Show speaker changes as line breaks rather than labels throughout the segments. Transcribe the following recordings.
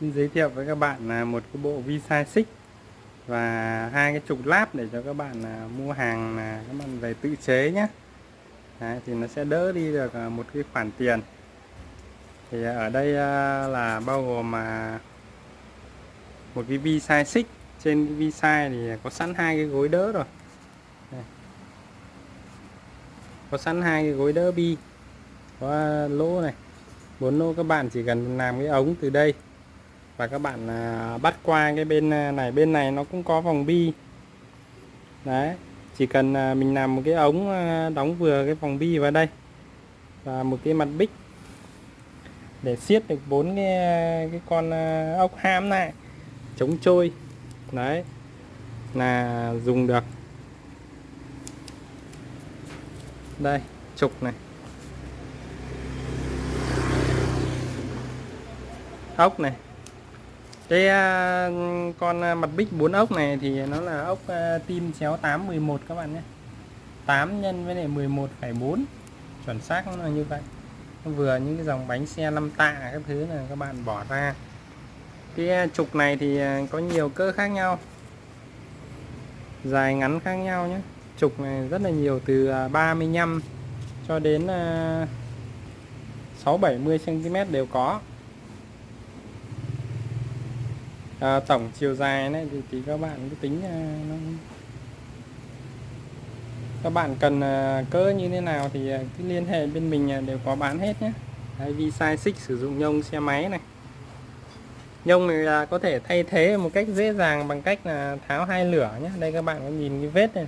xin giới thiệu với các bạn là một cái bộ visa xích và hai cái trục láp để cho các bạn là mua hàng là các bạn về tự chế nhé. Đấy, thì nó sẽ đỡ đi được à, một cái khoản tiền. Thì ở đây à, là bao gồm mà một cái vi sai xích trên cái vi thì có sẵn hai cái gối đỡ rồi. Đây. có sẵn hai cái gối đỡ bi có lỗ này. Bốn lỗ các bạn chỉ cần làm cái ống từ đây và các bạn à, bắt qua cái bên à, này bên này nó cũng có vòng bi. Đấy chỉ cần à, mình làm một cái ống à, đóng vừa cái vòng bi vào đây và một cái mặt bích để siết được bốn cái à, cái con à, ốc ham này chống trôi. Đấy là dùng được. Đây trục này. Ốc này cái à, con à, mặt bích 4 ốc này thì nó là ốc à, tim chéo 811 các bạn nhé. 8 nhân với lại 11,4 chuẩn xác nó là như vậy. Nó vừa những cái dòng bánh xe 5 tạ các thứ là các bạn bỏ ra. Cái à, trục này thì à, có nhiều cỡ khác nhau. Dài ngắn khác nhau nhé. Trục này rất là nhiều từ 35 cho đến 6 70 cm đều có à, tổng chiều dài này thì, thì các bạn cứ tính à, nó các bạn cần à, cỡ như thế nào thì à, cứ liên hệ bên mình à, đều có bán hết nhé Đấy, vì size xích sử dụng nhông xe máy này. Nhông này là có thể thay thế một cách dễ dàng bằng cách là tháo hai lửa nhé đây các bạn có nhìn cái vết này.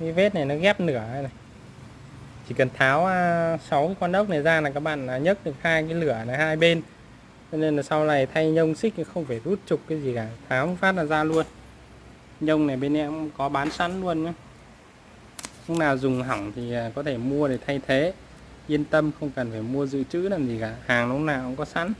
Cái vết này nó ghép nửa này. Chỉ cần tháo sáu cái con ốc này ra là các bạn nhấc được hai cái lửa này hai bên cho nên là sau này thay nhông xích thì không phải rút trục cái gì cả tháo phát là ra luôn. Nhông này bên em có bán sẵn luôn nhé lúc nào dùng hỏng thì à, có thể mua để thay thế. Yên tâm, không cần phải mua dự trữ làm gì cả, hàng lúc nào cũng có sẵn.